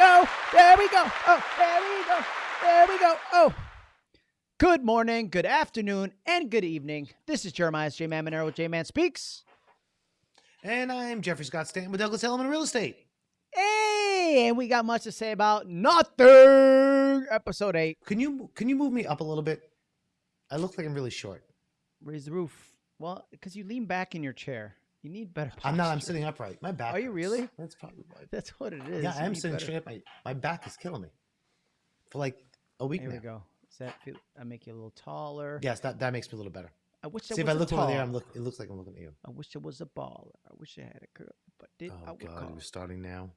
go. There we go. Oh, there we go. There we go. Oh. Good morning, good afternoon, and good evening. This is Jeremiah's J Man Monero with J Man Speaks. And I'm Jeffrey Scott Stanton with Douglas Elliman Real Estate. Hey, and we got much to say about nothing. Episode eight. Can you can you move me up a little bit? I look like I'm really short. Raise the roof. Well, because you lean back in your chair. You need better. I'm not. I'm sitting upright. My back. Are you really? That's probably why. That's what it is. Yeah, I am sitting better- straight up. My my back is killing me. For like a week Here now. we go. Does that feel? I make you a little taller. Yes, that that makes me a little better. I wish See I if I look over there. I'm look. It looks like I'm looking at you. I wish I was a baller. I wish I had a curl, but did oh, I Oh would God, we're starting now.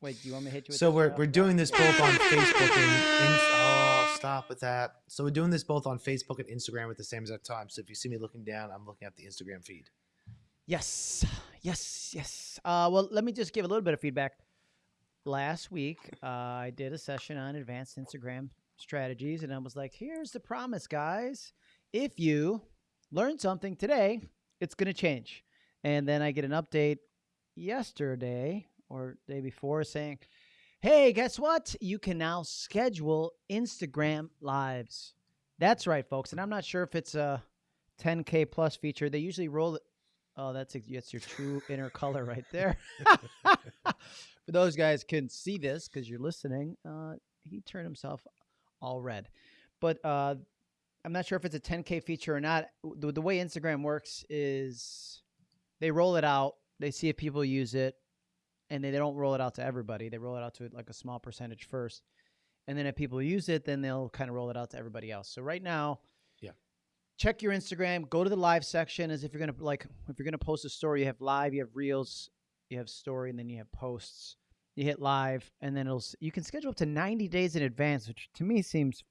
Wait, do you want me to hit you with So we're we're doing this both on Facebook and, and oh stop with that. So we're doing this both on Facebook and Instagram at the same exact time. So if you see me looking down, I'm looking at the Instagram feed. Yes, yes, yes. Uh, well, let me just give a little bit of feedback. Last week, uh, I did a session on advanced Instagram strategies, and I was like, here's the promise, guys. If you learn something today, it's going to change. And then I get an update yesterday or day before saying, hey, guess what? You can now schedule Instagram lives. That's right, folks. And I'm not sure if it's a 10K plus feature. They usually roll. Oh, that's that's your true inner color right there. For those guys couldn't see this because you're listening, uh, he turned himself all red. But uh, I'm not sure if it's a 10K feature or not. The, the way Instagram works is they roll it out, they see if people use it, and they, they don't roll it out to everybody. They roll it out to like a small percentage first. And then if people use it, then they'll kind of roll it out to everybody else. So right now, check your Instagram, go to the live section as if you're gonna like if you're gonna post a story, you have live, you have reels, you have story, and then you have posts. You hit live, and then it'll you can schedule up to 90 days in advance, which to me seems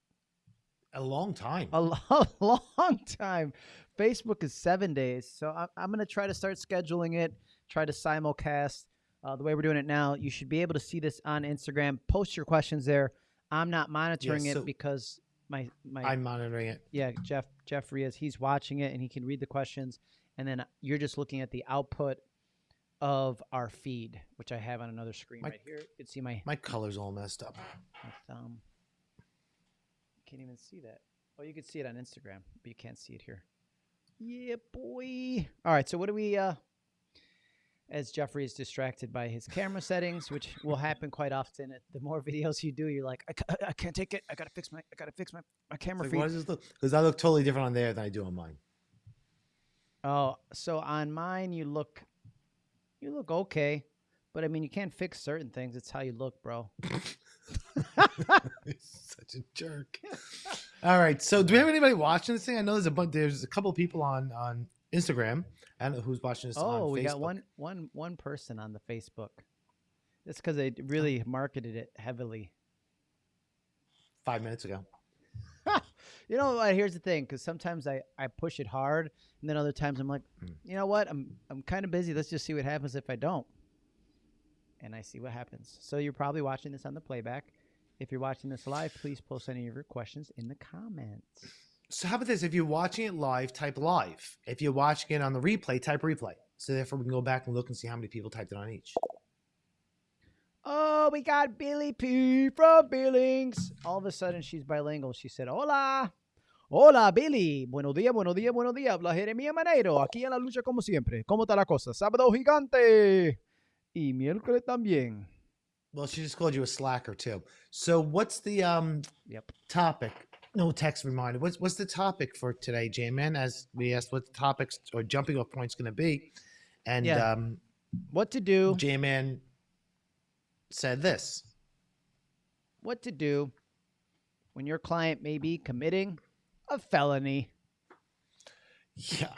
A long time. a lo- long time. Facebook is seven days, so I'm, I'm gonna try to start scheduling it. Try to simulcast. Uh, the way we're doing it now, you should be able to see this on Instagram. Post your questions there. I'm not monitoring so- it because my my I'm monitoring it. yeah, Jeff Jeffrey is he's watching it and he can read the questions, and then you're just looking at the output of our feed, which I have on another screen My- right here. You can see my, My color's all messed up. my thumb. Can't even see that. Oh, you can see it on Instagram, but you can't see it here. Yeah, boy. All right, so what do we? uh As Jeffrey is distracted by his camera settings, which will happen quite often. The more videos you do, you're like, I, ca- I can't take it. I gotta fix my, I gotta fix my, my camera Like, feed. why does this look? Because I look totally different on there than I do on mine. Oh, so on mine you look you look okay, but I mean you can't fix certain things. It's how you look, bro. Such a jerk. All right. So, do we have anybody watching this thing? I know there's a bunch. There's a couple people on on Instagram. I don't know who's watching this. on Oh, we got one one one person on the Facebook. That's because they really marketed it heavily. five minutes ago. You know what? Here's the thing, because sometimes I, I push it hard, and then other times I'm like, Mm. you know what? I'm I'm kind of busy. Let's just see what happens if I don't. And I see what happens. So you're probably watching this on the playback. If you're watching this live, please post any of your questions in the comments. So, how about this? If you're watching it live, type live. If you're watching it on the replay, type replay. So, therefore, we can go back and look and see how many people typed it on each. Oh, we got Billy P from Billings. All of a sudden, she's bilingual. She said, Hola. Hola, Billy. Buenos días, buenos días, buenos días. Habla Jeremia Manero. Aquí en la lucha como siempre. ¿Cómo está la cosa? Sábado gigante. Y miércoles también. Well, she just called you a slacker too. So, what's the um Yep. topic? No text reminder. What's what's the topic for today, J-Man? As we asked what the topics or jumping off points going to be, and Yeah. um, What to do? J-Man said this. What to do when your client may be committing a felony? Yeah.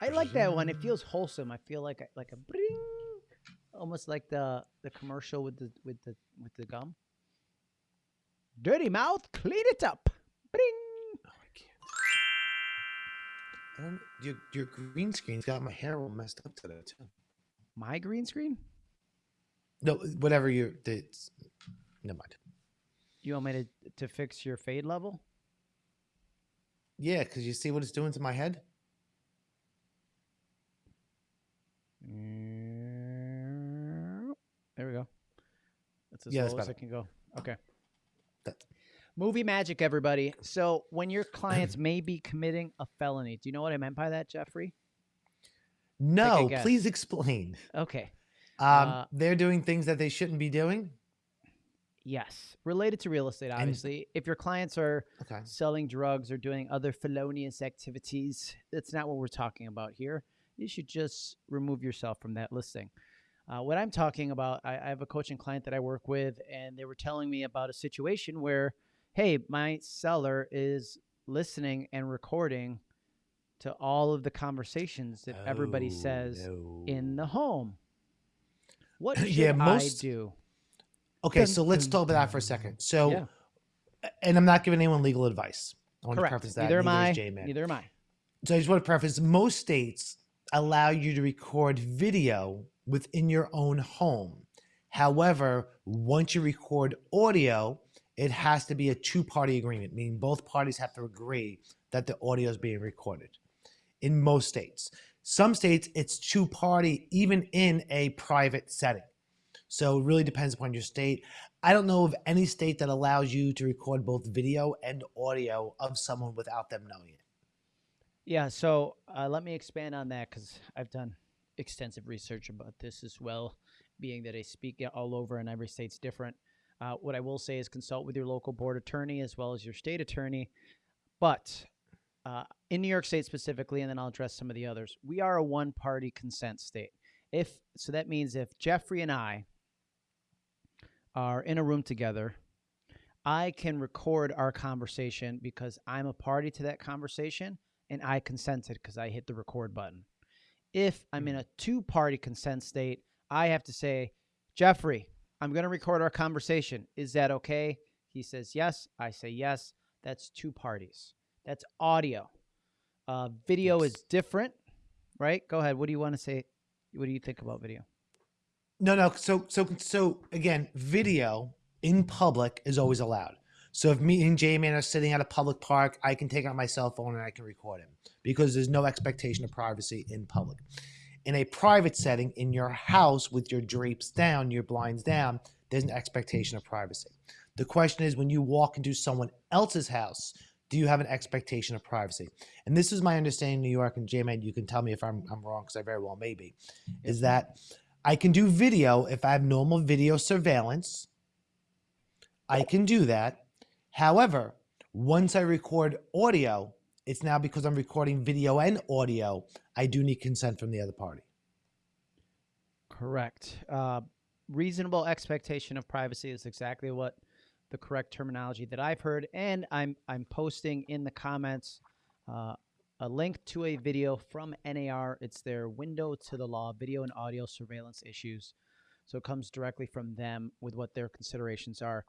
I like that one. It feels wholesome. I feel like like a bring, almost like the the commercial with the with the with the gum. Dirty mouth, clean it up. Bring. Oh, I can't. Your your green screen's got my hair all messed up today too. My green screen. No, whatever you. It's, never mind. You want me to to fix your fade level? Yeah, because you see what it's doing to my head. There we go. That's as Yeah, low as I can go. Okay. Movie magic, everybody. So when your clients may be committing a felony, do you know what I meant by that, Jeffrey? No, please explain. Okay. Um, Uh, they're doing things that they shouldn't be doing. Yes. Related to real estate, And- obviously. if your clients are Okay. selling drugs or doing other felonious activities, that's not what we're talking about here. You should just remove yourself from that listing. Uh, what I'm talking about, I, I have a coaching client that I work with, and they were telling me about a situation where, hey, my seller is listening and recording to all of the conversations that everybody Oh, says no. in the home. What should Yeah, I most- do? Okay, so let's talk about that for a second. So, Yeah. and I'm not giving anyone legal advice. I want to Correct. preface that. Neither am neither I. is J-Man. Neither am I. So I just want to preface most states allow you to record video within your own home. However, once you record audio, it has to be a two party agreement, meaning both parties have to agree that the audio is being recorded in most states. Some states, it's two party, even in a private setting. So it really depends upon your state. I don't know of any state that allows you to record both video and audio of someone without them knowing it. Yeah, so uh, let me expand on that because I've done extensive research about this as well, being that I speak all over and every state's different. Uh, what I will say is consult with your local board attorney as well as your state attorney. But uh, in New York State specifically, and then I'll address some of the others, we are a one party consent state. If so, that means if Jeffrey and I are in a room together, I can record our conversation because I'm a party to that conversation and I consented because I hit the record button. If I'm in a two party consent state, I have to say, Jeffrey, I'm going to record our conversation. Is that okay? He says yes. I say yes. That's two parties. That's audio. Uh, video is different, right? Go ahead. What do you want to say? What do you think about video? No, no. So, so, so again, video in public is always allowed. So if me and J-Man are sitting at a public park, I can take out my cell phone and I can record him because there's no expectation of privacy in public. In a private setting, in your house with your drapes down, your blinds down, there's an expectation of privacy. The question is when you walk into someone else's house, do you have an expectation of privacy? And this is my understanding in New York, and J-Man, you can tell me if I'm, I'm wrong because I very well may be, is that I can do video if I have normal video surveillance. I can do that. However, once I record audio, it's now because I'm recording video and audio, I do need consent from the other party. Correct. Uh, reasonable expectation of privacy is exactly what the correct terminology that I've heard, and I'm I'm posting in the comments uh, a link to a video from NAR. It's their window to the law, video and audio surveillance issues. So it comes directly from them with what their considerations are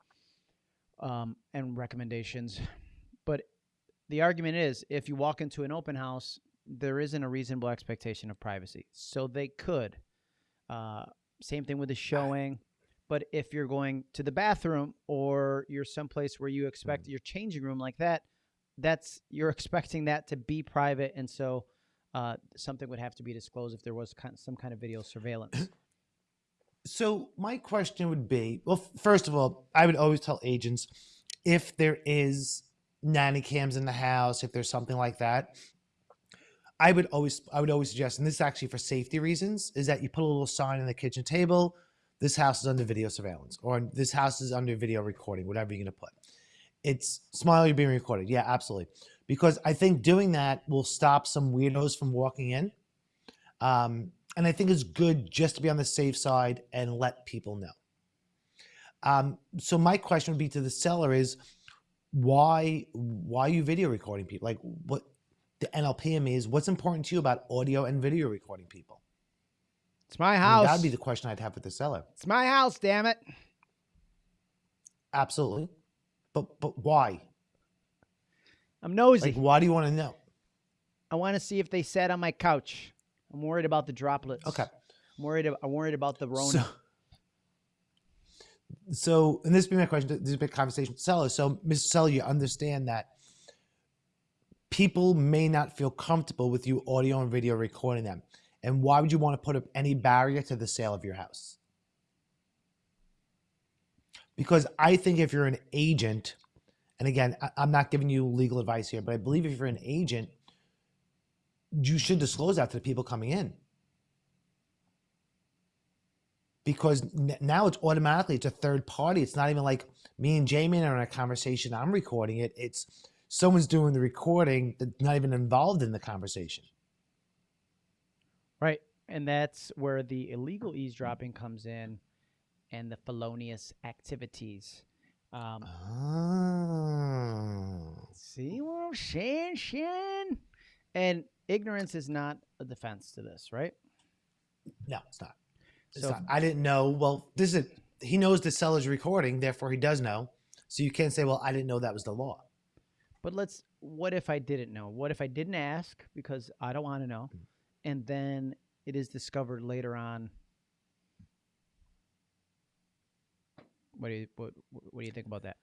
um, and recommendations. But the argument is, if you walk into an open house, there isn't a reasonable expectation of privacy. So they could. Uh, same thing with the showing. But if you're going to the bathroom or you're someplace where you expect your changing room like that, that's you're expecting that to be private, and so uh, something would have to be disclosed if there was some kind of video surveillance. So my question would be, well, first of all, I would always tell agents if there is nanny cams in the house, if there's something like that, I would always I would always suggest, and this is actually for safety reasons, is that you put a little sign on the kitchen table. This house is under video surveillance, or this house is under video recording, whatever you're gonna put. It's smile, you're being recorded. Yeah, absolutely. Because I think doing that will stop some weirdos from walking in. Um, and I think it's good just to be on the safe side and let people know. Um, so my question would be to the seller is why why are you video recording people? Like what the NLPM is, what's important to you about audio and video recording people? It's my I mean, house. that'd be the question I'd have with the seller. it's my house, damn it. Absolutely. But but why? I'm nosy. Like why do you want to know? I want to see if they sat on my couch. I'm worried about the droplets. Okay. I'm worried. I'm worried about the Rona. So, so and this be my question. This is a big conversation with seller. So, Mr. Seller, you understand that people may not feel comfortable with you audio and video recording them. And why would you want to put up any barrier to the sale of your house? because I think if you're an agent, and again, I'm not giving you legal advice here, but I believe if you're an agent, you should disclose that to the people coming in. Because now it's automatically it's a third party. It's not even like me and Jamie are in a conversation. I'm recording it. It's someone's doing the recording that's not even involved in the conversation. Right. And that's where the illegal eavesdropping comes in and the felonious activities. Um, Oh. see what I'm saying, Shannon? And ignorance is not a defense to this, right? No, it's not. It's So- not. I didn't know. Well, this is he knows the seller's recording, therefore he does know. So you can't say, "Well, I didn't know that was the law." But let's, what if I didn't know? What if I didn't ask because I don't want to know? Mm. And then it is discovered later on. What do you, what, what do you think about that?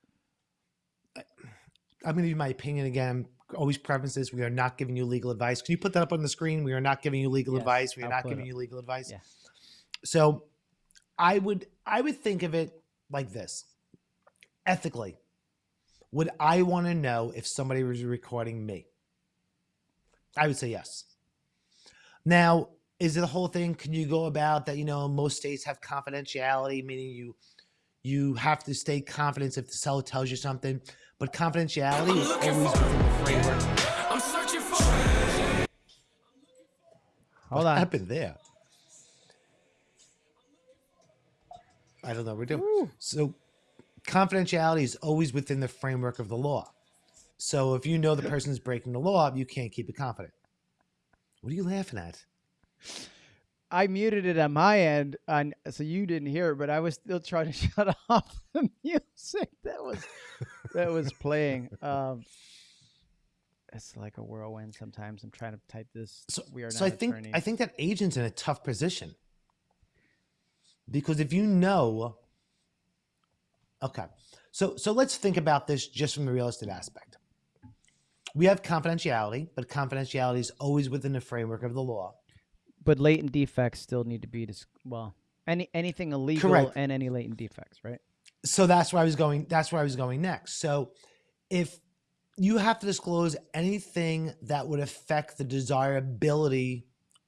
I'm going to give my opinion again. Always preface this: we are not giving you legal advice. Can you put that up on the screen? We are not giving you legal Yes, advice. We are I'll not giving you legal advice. Yeah. So, I would I would think of it like this: ethically, would I want to know if somebody was recording me? I would say yes. Now, is it the whole thing? Can you go about that? You know, most states have confidentiality, meaning you you have to stay confident if the seller tells you something. But confidentiality is always within the framework. I'm searching for. Hold what on. happened there? I don't know. We're doing Woo. so. Confidentiality is always within the framework of the law. So if you know the person's breaking the law, you can't keep it confident. What are you laughing at? I muted it on my end, on so you didn't hear it, but I was still trying to shut off the music that was that was playing. Um, it's like a whirlwind. Sometimes I'm trying to type this. So, we are so I think attorneys. I think that agent's in a tough position because if you know, okay, so so let's think about this just from the real estate aspect. We have confidentiality, but confidentiality is always within the framework of the law. But latent defects still need to be dis- well. Any anything illegal Correct. and any latent defects, right? So that's where I was going. That's where I was going next. So if you have to disclose anything that would affect the desirability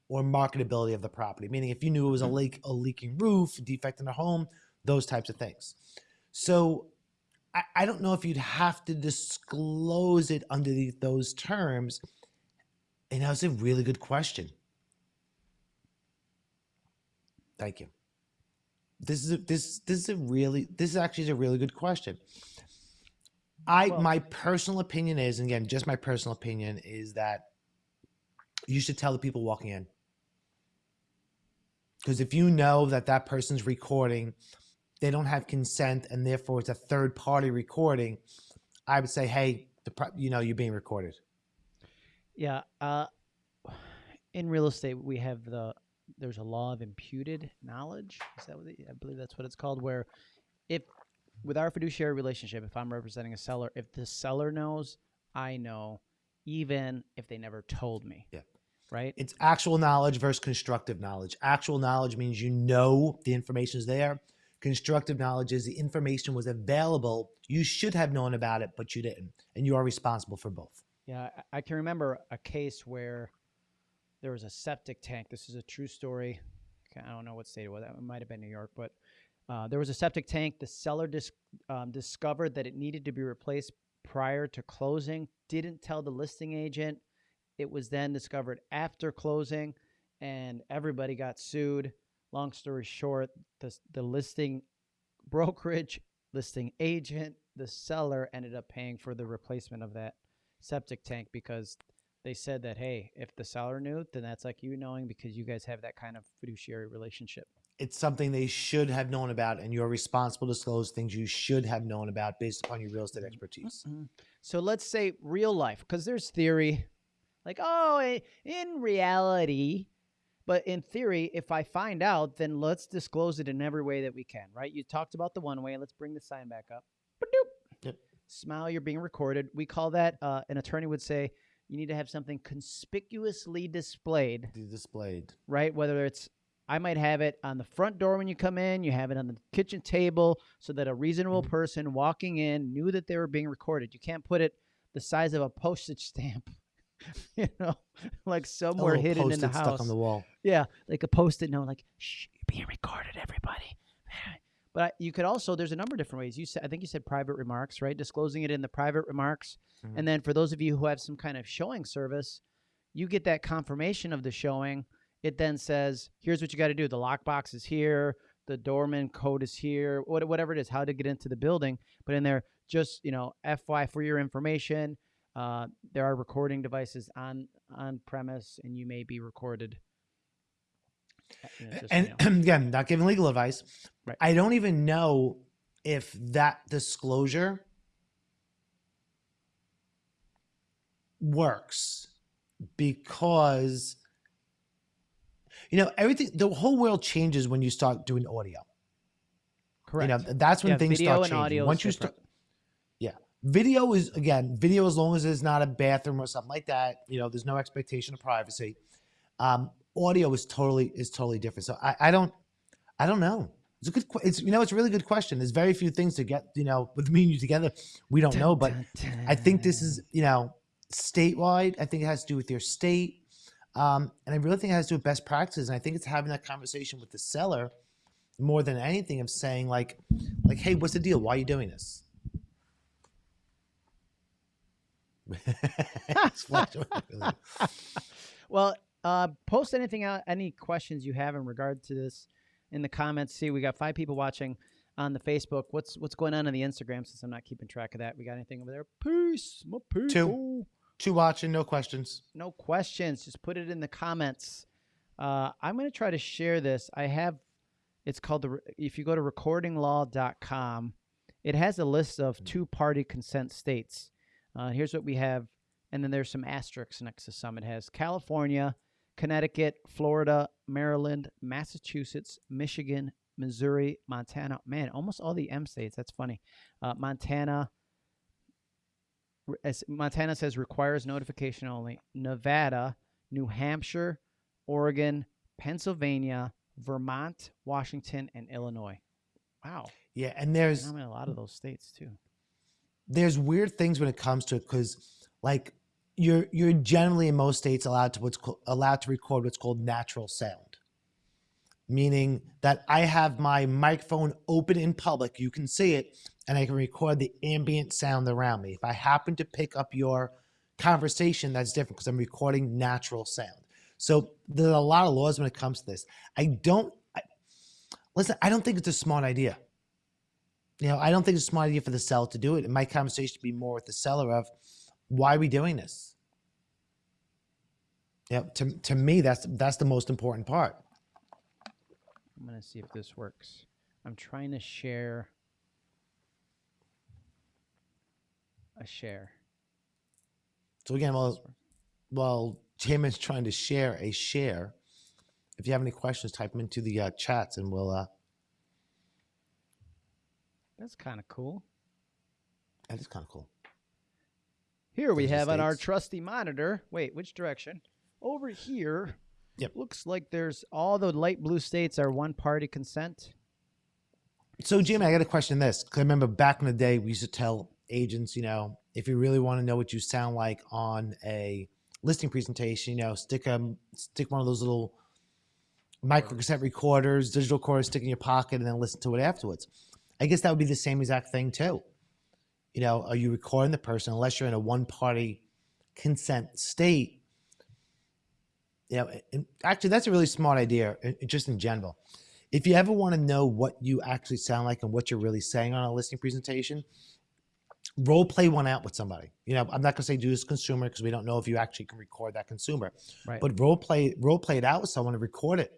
or marketability of the property, meaning if you knew it was a mm-hmm. leak, a leaking roof, a defect in the home, those types of things. So I, I don't know if you'd have to disclose it under the, those terms. And that was a really good question. Thank you. This is a, this this is a really this is actually a really good question. I Well- my personal opinion is, and again, just my personal opinion is that you should tell the people walking in. Because if you know that that person's recording, they don't have consent, and therefore it's a third party recording, I would say, hey, the you know you're being recorded. Yeah. Uh, in real estate, we have the there's a law of imputed knowledge. Is that what the, I believe that's what it's called? Where if with our fiduciary relationship, if I'm representing a seller, if the seller knows, I know, even if they never told me. Yeah. Right. It's actual knowledge versus constructive knowledge. Actual knowledge means you know the information is there. Constructive knowledge is the information was available. You should have known about it, but you didn't, and you are responsible for both. Yeah, I- I can remember a case where there was a septic tank. This is a true story. I don't know what state it was. It might have been New York, but uh, there was a septic tank. The seller dis- um, discovered that it needed to be replaced prior to closing. Didn't tell the listing agent. It was then discovered after closing, and everybody got sued. Long story short, the the listing brokerage, listing agent, the seller ended up paying for the replacement of that septic tank because they said that hey, if the seller knew, then that's like you knowing because you guys have that kind of fiduciary relationship. It's something they should have known about, and you're responsible to disclose things you should have known about based upon your real estate expertise. So let's say real life, because there's theory, like oh, in reality, but in theory, if I find out, then let's disclose it in every way that we can, right? You talked about the one way. Let's bring the sign back up. Yep. Smile, you're being recorded. We call that. Uh, an attorney would say you need to have something conspicuously displayed Displayed. right? Whether it's I might have it on the front door when you come in. You have it on the kitchen table so that a reasonable Mhm. person walking in knew that they were being recorded. You can't put it the size of a postage stamp, you know, like somewhere hidden in the post-it stuck house. on the wall. Yeah, like a post-it note, like "Shh, you're being recorded, everybody." But I, you could also there's a number of different ways. You said I think you said private remarks, right? Disclosing it in the private remarks, Mhm. and then for those of you who have some kind of showing service, you get that confirmation of the showing. It then says, "Here's what you got to do. The lockbox is here. The doorman code is here. What, whatever it is, how to get into the building." But in there, just you know, FY for your information. Uh, there are recording devices on on premise, and you may be recorded. You know, just so you and again, not giving legal advice. Right. I don't even know if that disclosure works because you know everything the whole world changes when you start doing audio correct. you know that's when Yeah, things start changing audio. once you different. start yeah video is again video as long as it's not a bathroom or something like that you know there's no expectation of privacy um audio is totally is totally different so i i don't i don't know it's a good it's you know it's a really good question there's very few things to get you know with me and you together we don't know but I think this is, you know, statewide. I think it has to do with your state. Um, and I really think it has to do with best practices. And I think it's having that conversation with the seller more than anything of saying like, like, hey, what's the deal? Why are you doing this? Well, uh, post anything out, any questions you have in regard to this in the comments. See, we got five people watching on the Facebook. What's what's going on on the Instagram? Since I'm not keeping track of that, we got anything over there? Peace, my people. Two watching, no questions. No questions. Just put it in the comments. Uh, I'm going to try to share this. I have. It's called the. If you go to recordinglaw.com, it has a list of two-party consent states. Uh, here's what we have, and then there's some asterisks next to some. It has California, Connecticut, Florida, Maryland, Massachusetts, Michigan, Missouri, Montana. Man, almost all the M states. That's funny. Uh, Montana. as Montana says requires notification only. Nevada, New Hampshire, Oregon, Pennsylvania, Vermont, Washington, and Illinois. Wow, Yeah, and there's I'm in a lot of those states too. there's weird things when it comes to it because like you're you're generally in most states allowed to what's allowed to record what's called natural sound. Meaning that i have my microphone open in public you can see it and i can record the ambient sound around me. If i happen to pick up your conversation that's different because i'm recording natural sound. So there's a lot of laws when it comes to this. I don't I, listen i don't think it's a smart idea. You know, I don't think it's a smart idea for the seller to do it. And my conversation should be more with the seller of why are we doing this? Yeah, to, to me, that's that's the most important part. I'm gonna see if this works. I'm trying to share a share. So again, well, while J-Man's trying to share a share, if you have any questions, type them into the uh, chats, and we'll. Uh, That's kind of cool. that is kind of cool. Here we have on our trusty monitor. Wait, which direction? Over here. Yep. Looks like there's all the light blue states are one party consent. So, Jimmy, I got a question. This because I remember back in the day, we used to tell agents, you know, if you really want to know what you sound like on a listing presentation, you know, stick a stick one of those little micro cassette recorders, digital recorders, stick in your pocket, and then listen to it afterwards. I guess that would be the same exact thing too. You know, are you recording the person unless you're in a one-party consent state? You know, and actually, that's a really smart idea, uh, just in general if you ever want to know what you actually sound like and what you're really saying on a listening presentation, role play one out with somebody. You know, I'm not gonna say do this consumer because we don't know if you actually can record that consumer, Right. but role play role play it out with someone and record it,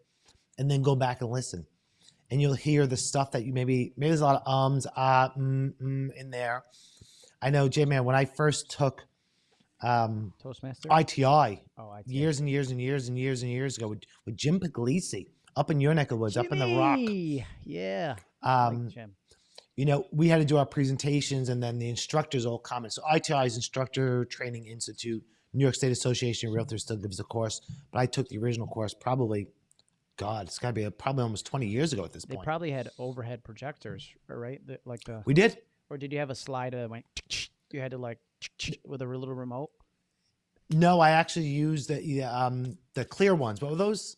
and then go back and listen, and you'll hear the stuff that you maybe maybe there's a lot of ums ah mm, mm in there. I know, J man, when I first took um, Toastmaster. ITI oh, I years and years and years and years and years ago with, with Jim Puglisi up in your neck of the woods, up in the rock. Yeah. I like Um, you know, we had to do our presentations and then the instructors all comment. So ITI's Instructor Training Institute, New York State Association of Realtors still gives a course, but I took the original course probably, God, it's got to be a, probably almost 20 years ago at this They point. probably had overhead projectors, right? The, like the we did. Or did you have a slide that went? You had to like with a little remote. No, I actually used the um the clear ones. What were those?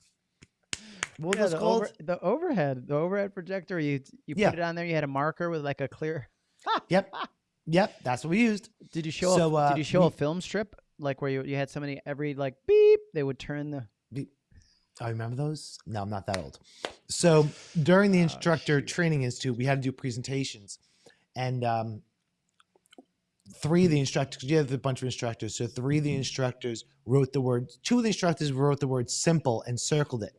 What were Yeah, those the, called? over, the overhead, the overhead projector. You you Yeah. put it on there. You had a marker with like a clear. Yep, yep, that's what we used. Did you show? So, a, uh, did you show we- a film strip like where you you had somebody every like beep? They would turn the. beep. I remember those. No, I'm not that old. So during the Oh, instructor shoot. training institute, we had to do presentations, and um, three of the instructors. You have a bunch of instructors, so three of the instructors wrote the word. Two of the instructors wrote the word "simple" and circled it.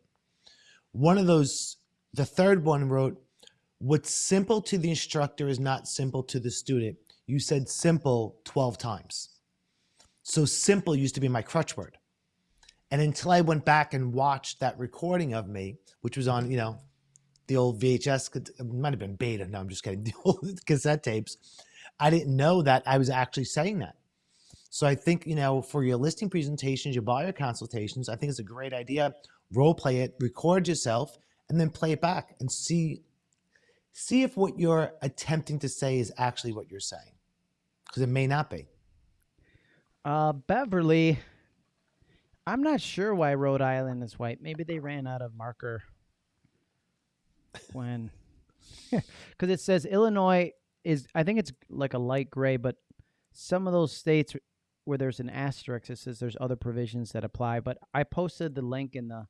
One of those, the third one wrote, "What's simple to the instructor is not simple to the student." You said "simple" twelve times. So "simple" used to be my crutch word. And until I went back and watched that recording of me, which was on, you know, the old VHS, it might have been beta. No, I'm just kidding. The old cassette tapes. I didn't know that I was actually saying that. So I think, you know, for your listing presentations, your buyer consultations, I think it's a great idea. Role play it, record yourself, and then play it back and see see if what you're attempting to say is actually what you're saying. Because it may not be. Uh, Beverly. I'm not sure why Rhode Island is white. Maybe they ran out of marker when, because it says Illinois is. I think it's like a light gray, but some of those states where there's an asterisk, it says there's other provisions that apply. But I posted the link in the.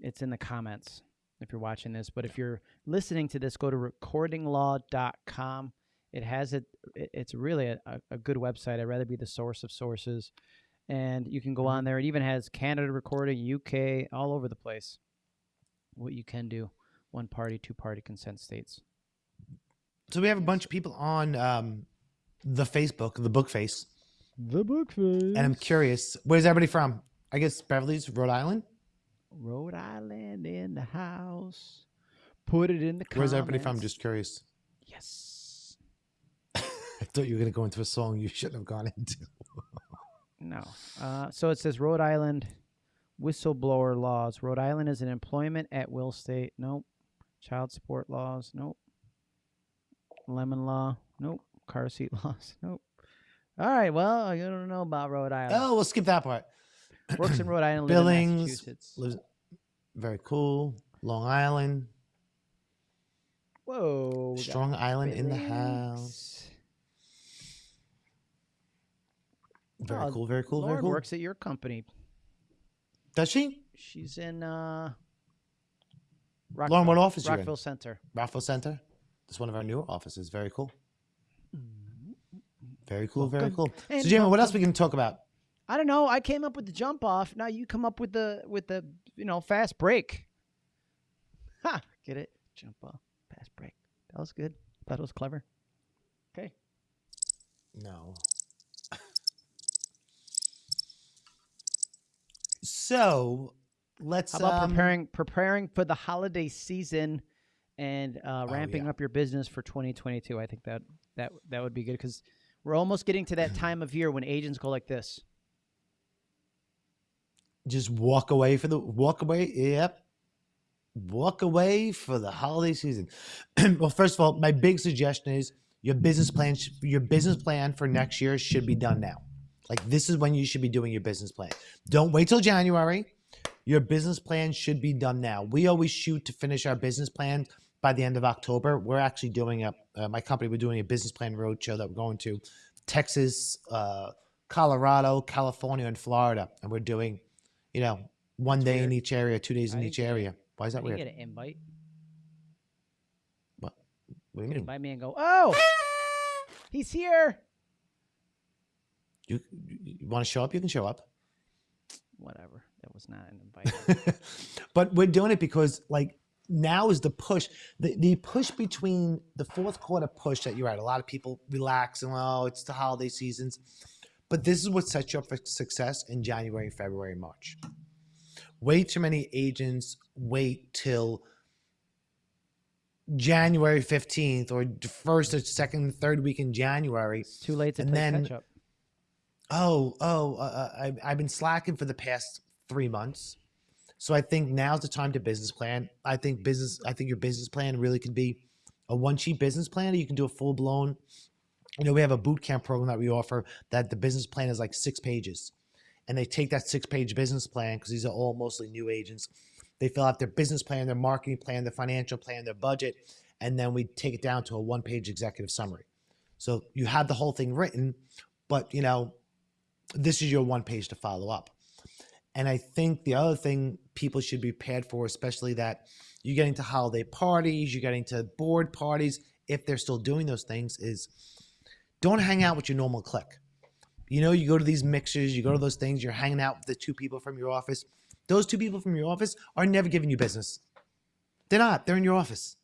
It's in the comments if you're watching this. But if you're listening to this, go to recordinglaw.com. It has it. it- It's really a, a, good website. I'd rather be the source of sources and you can go Mhm. on there. It even has Canada recording, UK, all over the place. What you can do, one party, two party consent states. So we have a bunch of people on um, the Facebook, the book face. The book face. And I'm curious, where's everybody from? I guess Beverly's Rhode Island. Rhode Island in the house. Put it in the comments. Where's everybody from? Just curious. yes. I thought you were going to go into a song you shouldn't have gone into. No. Uh, so it says Rhode Island whistleblower laws. Rhode Island is an employment at will state. Nope. Child support laws. Nope. Lemon law. Nope. Car seat laws. Nope. All right. Well, I don't know about Rhode Island. Oh, we'll skip that part. Works in Rhode Island. Billings, Lives, very cool. Long Island, Whoa. Strong Island in the house. Very Oh, cool. Very cool. Lauren very cool. works at your company. Does she? She's in uh, Rockville, Lauren, what office? Rockville Center. Raffle Center. That's one of our newer offices. Very cool. Very cool. Very cool. and So, Jamie, what else welcome. we can talk about? I don't know. I came up with the jump off. Now you come up with the with the you know fast break. Ha! Get it? Jump off, fast break. That was good. It was clever. Okay. No. so let's How about um, preparing preparing for the holiday season and uh, Oh, ramping yeah. up your business for 2022? I think that that that would be good because we're almost getting to that time of year when agents go like this. just walk away for the walk away. Yep. Walk away for the holiday season. well, first of all, my big suggestion is your business plan. Your business plan for next year should be done now. Like this is when you should be doing your business plan. Don't wait till January. Your business plan should be done now. We always shoot to finish our business plan by the end of October. We're actually doing a uh, my company. We're doing a business plan roadshow that we're going to Texas, uh, Colorado, California, and Florida, and we're doing, you know, one That's day in each area, two days I in each area. Why is that weird? get an invite. What do you You mean? invite me and go, oh, he's here. You, you want to show up? You can show up. Whatever. Was not an invite. but we're doing it because like now is the push the, the push between the fourth quarter push that you're at a lot of people relax and oh it's the holiday seasons but this is what sets you up for success in january february march way too many agents wait till january 15th or the first or second third week in january it's too late to And play then- catch up. oh, oh, uh, uh, I, I've been slacking for the past three months. So I think now's the time to business plan. I think business. I think your business plan really can be a one sheet business plan. You can do a full blown. You know, we have a boot camp program that we offer that the business plan is like six pages, and they take that six page business plan because these are all mostly new agents. They fill out their business plan, their marketing plan, their financial plan, their budget, and then we take it down to a one page executive summary. So you have the whole thing written, but you know, this is your one page to follow up. And I think the other thing people should be prepared for, especially that you're getting to holiday parties, you're getting to board parties, if they're still doing those things, is don't hang out with your normal clique. You know, you go to these mixers, you go to those things, you're hanging out with the two people from your office. Those two people from your office are never giving you business. They're not, they're in your office.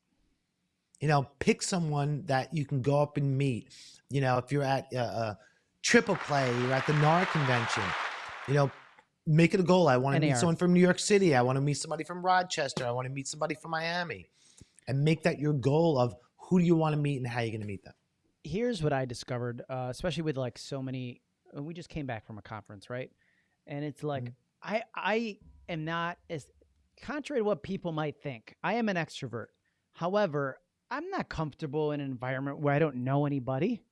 You know, pick someone that you can go up and meet. You know, if you're at a, a triple play, you're at the NAR convention, you know, make it a goal. I want to meet someone from New York City. I want to meet somebody from Rochester. I want to meet somebody from Miami. And make that your goal of who do you want to meet and how you're going to meet them. here's what I discovered, uh, especially with like so many. uh, We just came back from a conference, right? And it's like Mhm. I I am not as contrary to what people might think. I am an extrovert. However, I'm not comfortable in an environment where I don't know anybody.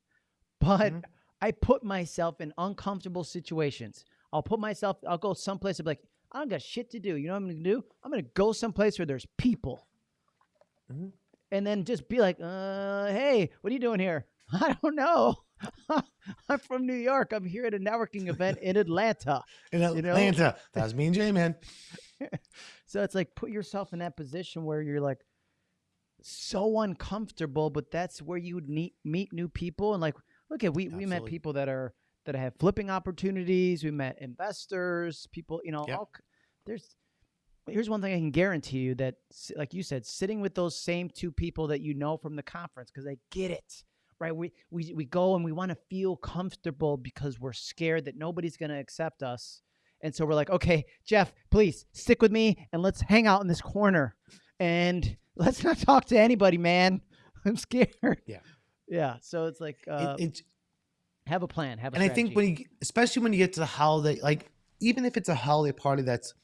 But Mhm. I put myself in uncomfortable situations. I'll put myself. I'll go someplace. and be like, I don't got shit to do. You know what I'm gonna do? I'm gonna go someplace where there's people Mhm. and then just be like, uh, hey, what are you doing here? I don't know. I'm from New York. I'm here at a networking event in Atlanta. In You know? Atlanta, that was me and J-Man. So it's like put yourself in that position where you're like so uncomfortable, but that's where you would meet meet new people. And like, look at we we met people that are that I have flipping opportunities. We met investors, people. You know, Yep. all, there's. Here's one thing I can guarantee you that, like you said, sitting with those same two people that you know from the conference because they get it, right? We we we go and we want to feel comfortable because we're scared that nobody's going to accept us. And so we're like, okay, Jeff, please stick with me and let's hang out in this corner and let's not talk to anybody, man. I'm scared. Yeah. Yeah. So it's like, uh, it, it's have a plan. Have a and I think when you, especially when you get to the holiday, like even if it's a holiday party that's,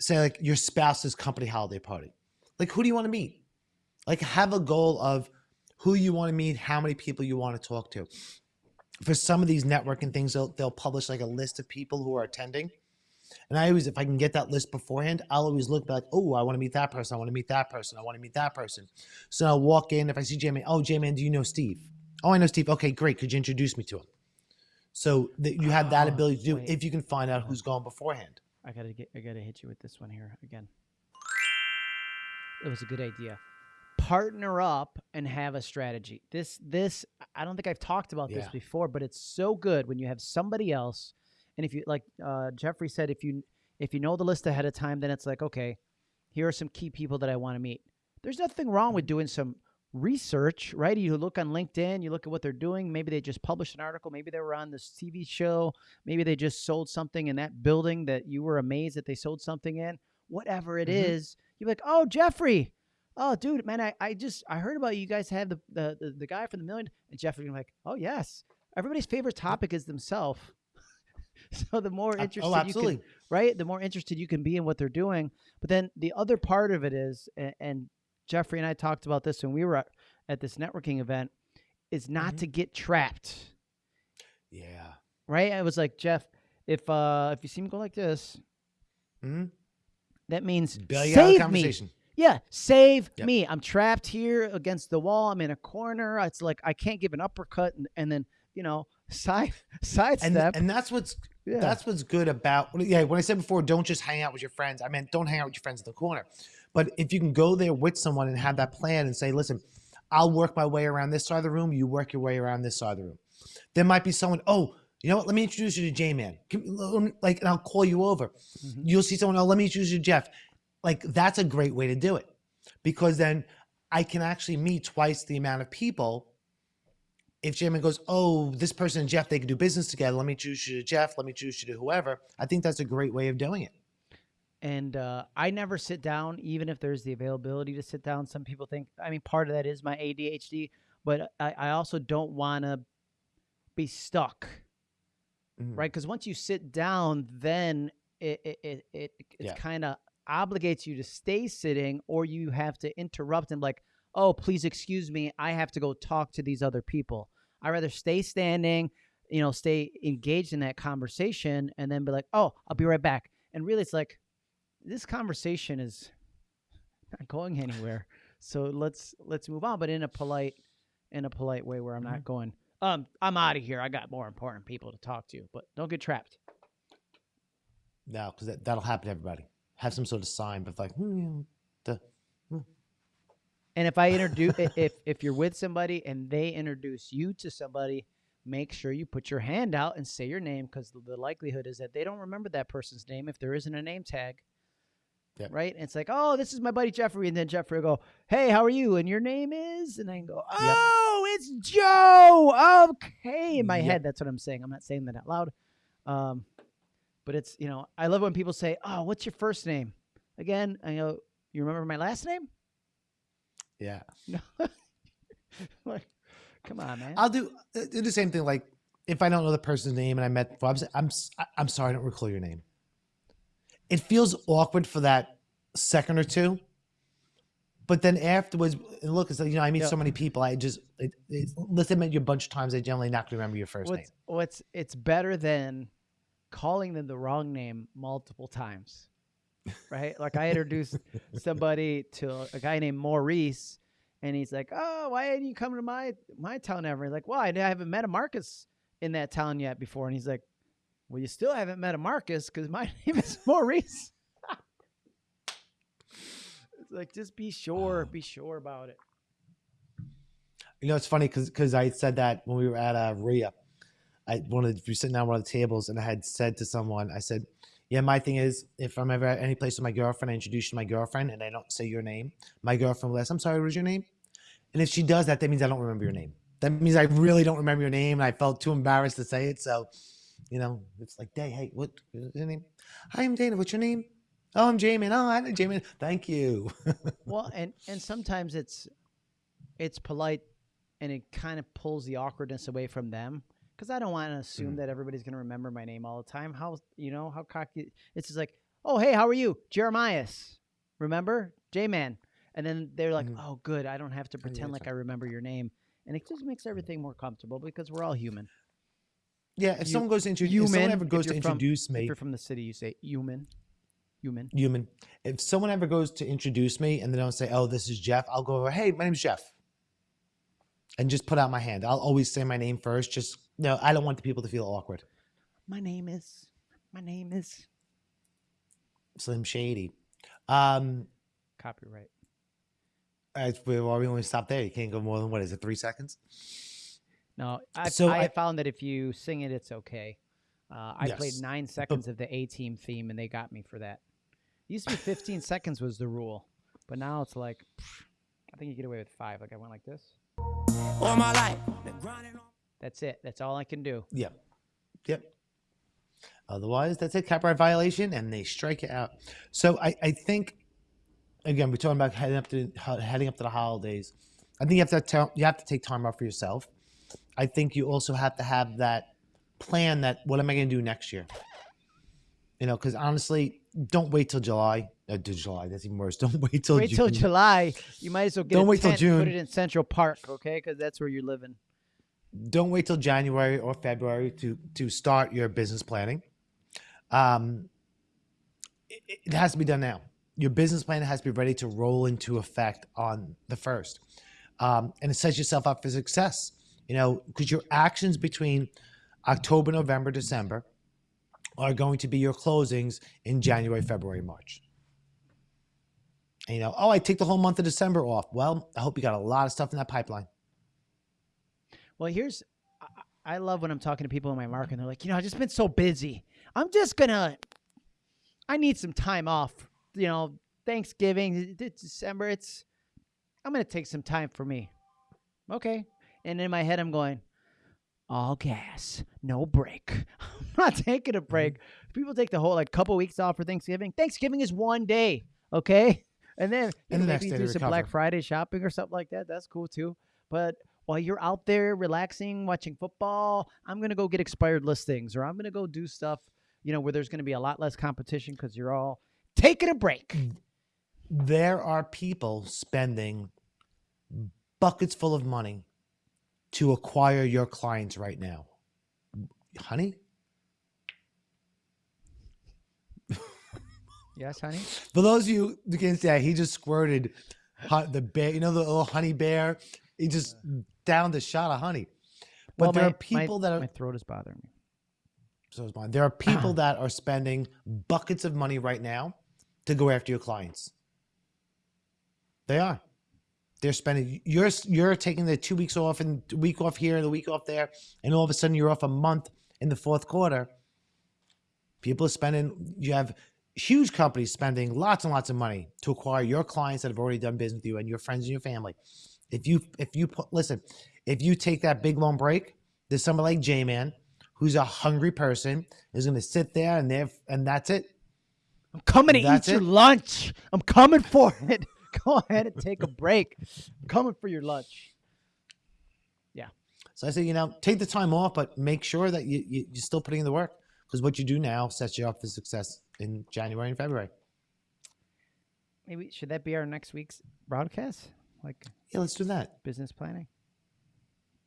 say, like your spouse's company holiday party, like who do you want to meet? Like have a goal of who you want to meet, how many people you want to talk to. For some of these networking things, they'll they'll publish like a list of people who are attending. And I always, if I can get that list beforehand, I'll always look like, oh, I want to meet that person. I want to meet that person. I want to meet that person. So I'll walk in. If I see J-Man, oh, J-Man, do you know Steve? Oh, I know Steve. Okay, great. Could you introduce me to him? So that you have that Oh, ability to do wait. if you can find out who's gone beforehand. I gotta get. I gotta hit you with this one here again. It was a good idea. Partner up and have a strategy. This this I don't think I've talked about this Yeah. before, but it's so good when you have somebody else. And if you like uh, Jeffrey said, if you if you know the list ahead of time, then it's like okay, here are some key people that I want to meet. There's nothing wrong with doing some research, right? You look on LinkedIn, you look at what they're doing. Maybe they just published an article. Maybe they were on this TV show. Maybe they just sold something in that building that you were amazed that they sold something in. Whatever it is, Mhm. you're like, oh, Jeffrey. Oh, dude, man, I, I just I heard about you guys have the the, the, the guy from the million. And Jeffrey, I'm like, oh yes. Everybody's favorite topic is themselves. so the more Ab- interested Oh, you can right? The more interested you can be in what they're doing. But then the other part of it is, a- and Jeffrey and I talked about this when we were at, at this networking event, is not Mhm. to get trapped, Yeah. right? I was like, Jeff, if uh if you see me go like this, mm-hmm. that means Bail you out of the save me. Yeah, save Yep. me. I'm trapped here against the wall. I'm in a corner. It's like I can't give an uppercut and, and then you know side And, sidestep. and that's what's yeah. That's what's good about yeah. When I said before, don't just hang out with your friends. I meant don't hang out with your friends in the corner. But if you can go there with someone and have that plan and say, listen, I'll work my way around this side of the room. You work your way around this side of the room. There might be someone. Oh, you know what? Let me introduce you to J Man. Like, and I'll call you over. Mhm. You'll see someone. Oh, let me introduce you to Jeff. Like that's a great way to do it because then I can actually meet twice the amount of people if J-Man goes, oh, this person and Jeff, they can do business together. Let me introduce you to Jeff. Let me choose you to whoever. I think that's a great way of doing it. And uh, I never sit down, even if there's the availability to sit down. Some people think, I mean, part of that is my ADHD, but I, I also don't want to be stuck, Mhm. right? Because once you sit down, then it it it, it it's Yeah. kind of obligates you to stay sitting, or you have to interrupt and like, oh, please excuse me, I have to go talk to these other people. I rather stay standing, you know, stay engaged in that conversation, and then be like, oh, I'll be right back. And really, it's like this conversation is not going anywhere. So let's let's move on, but in a polite in a polite way where I'm not going. Um, I'm out of here. I got more important people to talk to, but don't get trapped. No, because that, that'll happen to everybody. Have some sort of sign, but like, hmm, the, And if I introduce, if if you're with somebody and they introduce you to somebody, make sure you put your hand out and say your name because the, the likelihood is that they don't remember that person's name if there isn't a name tag. Yep. Right? And it's like, oh, this is my buddy Jeffrey, and then Jeffrey will go, hey, how are you? And your name is, and I can go, oh, it's Joe. Okay, in my Yep. head, that's what I'm saying. I'm not saying that out loud. Um, but it's you know, I love when people say, oh, what's your first name? Again, I go, you remember my last name? yeah. No. like, come on, man. I'll do, uh, do the same thing. Like, if I don't know the person's name and I met, before, I'm, I'm, I'm sorry, I don't recall your name. It feels awkward for that second or two. But then afterwards, and look, it's like, you know, I meet Yeah. so many people. I just, it, it, unless I you a bunch of times, I generally not going to remember your first name. what's, what's it's better than calling them the wrong name multiple times, right? like I introduced somebody to a guy named Maurice, and he's like, "Oh, why didn't you come to my my town ever?" He's like, "Well, I haven't met a Marcus in that town yet before," and he's like, "Well, you still haven't met a Marcus because my name is Maurice." it's like just be sure, be sure about it. You know, it's funny because I said that when we were at uh, RIA. I wanted to be sitting down at one of the tables, and I had said to someone, I said, "Yeah, my thing is, if I'm ever at any place with my girlfriend, I introduce you to my girlfriend, and I don't say your name. My girlfriend will ask, "I'm sorry, what was your name?" And if she does that, that means I don't remember your name. That means I really don't remember your name, and I felt too embarrassed to say it. So, you know, it's like, "Day, hey, what is your name? Hi, I'm Dana. What's your name? Oh, I'm Jamin. Oh, I'm Jamin. Thank you. well and and sometimes it's it's polite and it kind of pulls the awkwardness away from them because i don't want to assume Mhm. that everybody's going to remember my name all the time how you know how cocky it's just like oh hey how are you jeremias remember j-man and then they're like Mhm. oh good i don't have to pretend that's like i remember your name and it just makes everything more comfortable because we're all human yeah, if You- someone goes to introduce, if someone ever if goes to you're from- introduce if me, you're from the city you say human human human. If someone ever goes to introduce me and they don't say, "Oh, this is Jeff," I'll go over, "Hey, my name's Jeff," and just put out my hand. I'll always say my name first. Just no, I don't want the people to feel awkward. my name is my name is Slim Shady. Um, copyright as we well, we only stop there. You can't go more than what is it? Three seconds. No, I, So I, I- found that if you sing it, it's okay. Uh, I played nine seconds of the A Team theme, and they got me for that. It used to be 15 seconds was the rule, but now it's like, pff, I think you get away with five. Like I went like this. all my life. Been grinding on. That's it. That's all I can do. Yep. Yep. Otherwise, that's it. copyright violation, and they strike it out. So I, I think, again, we're talking about heading up to heading up to the holidays. I think you have to tell, you have to take time off for yourself. I think you also have to have that plan. That what am I going to do next year? You know, because honestly, don't wait till July. Uh, to July, that's even worse. Don't wait till Wait till July. You might as well get Don't wait till and Put it in Central Park, okay? Because that's where you're living. don't wait till January or February to to start your business planning. Um, it, it has to be done now. Your business plan has to be ready to roll into effect on the first, um, and it sets yourself up for success. You know, because your actions between October, November, December are going to be your closings in January, February, March. And, you know, oh, I take the whole month of December off. Well, I hope you got a lot of stuff in that pipeline. Well, here's I- love when I'm talking to people in my market and they're like, you know, I've just been so busy. I'm just gonna I need some time off. You know, Thanksgiving, December, it's I'm gonna take some time for me. Okay. And in my head I'm going, all gas, no brake. I'm not taking a mm-hmm. break. People take the whole like couple weeks off for Thanksgiving. Thanksgiving is one day, okay? And then And the next maybe do some Black. Friday shopping or something like that. That's cool too. But while you're out there relaxing, watching football, I'm gonna go get expired listings or I'm gonna go do stuff, you know, where there's going to be a lot less competition because you're all taking a break. Mm. There are people spending buckets full of money to acquire your clients right now. Honey, Yes, honey. for those of you who that, he just squirted the bear, you know, the little honey bear? He just downed a shot of honey. But Well, there my- are people my, that are my throat is bothering me. so is mine. There are people that are spending buckets of money right now to go after your clients. They are. They're spending. You're you're taking the two weeks off and week off here and the week off there, and all of a sudden you're off a month in the fourth quarter. People are spending. You have huge companies spending lots and lots of money to acquire your clients that have already done business with you and your friends and your family. If you if you put listen, if you take that big long break, there's somebody like J-Man who's a hungry person is going to sit there and they and that's it. I'm coming to eat That's your lunch. I'm coming for it. go ahead and take a break. I'm coming for your lunch. Yeah. So I say, you know, take the time off, but make sure that you, you, you're still putting in the work because what you do now sets you up for success in January and February. Maybe should that be our next week's broadcast? Like, yeah, let's do that. Business planning.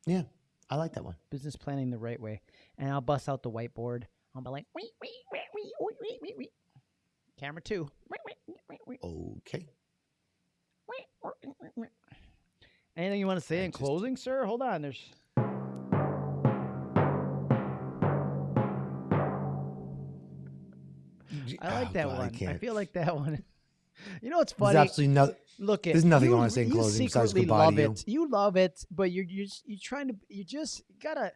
Yeah, I like that one. Business planning the right way, and I'll bust out the whiteboard. I'll be like, wait, wait, wait, wait, wait, wait, wait. Camera two. Okay. Anything you want to say I in closing, sir? Hold on. There's I like Oh, that God, one. I, can't. feel like that one. You know what's There's funny? absolutely no. Look, at there's nothing I wanna say in you closing besides goodbye to love you. it. You love it, but you're you're just, you're trying to you just gotta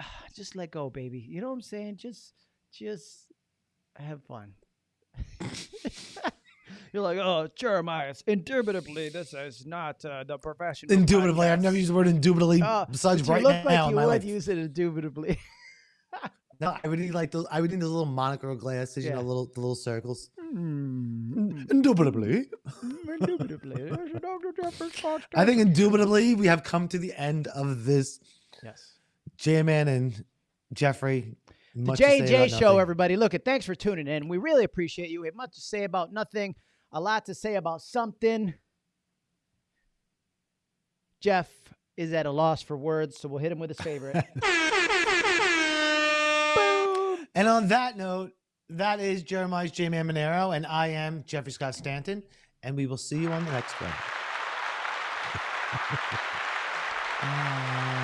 just let go, baby. You know what I'm saying? Just just have fun. You're like, oh, Jeremiah, it's indubitably this is not uh, the professional. Indubitably, I've never used the word indubitably Oh, besides right look now like you would life. use it indubitably. No, I would need like those. I would need those little monocle glasses, you know, little the little circles. Mm, Indubitably, indubitably. There's a Dr. Jeffrey Scott I think indubitably we have come to the end of this yes. J-Man and Jeffrey. The J and J show, everybody. Look, it. Thanks for tuning in. We really appreciate you. We have much to say about nothing, a lot to say about something. Jeff is at a loss for words, so we'll hit him with his favorite. Boom. And on that note, that is Jeremiah's J-Man Monero, and I am Jeffrey Scott Stanton, and we will see you on the next one.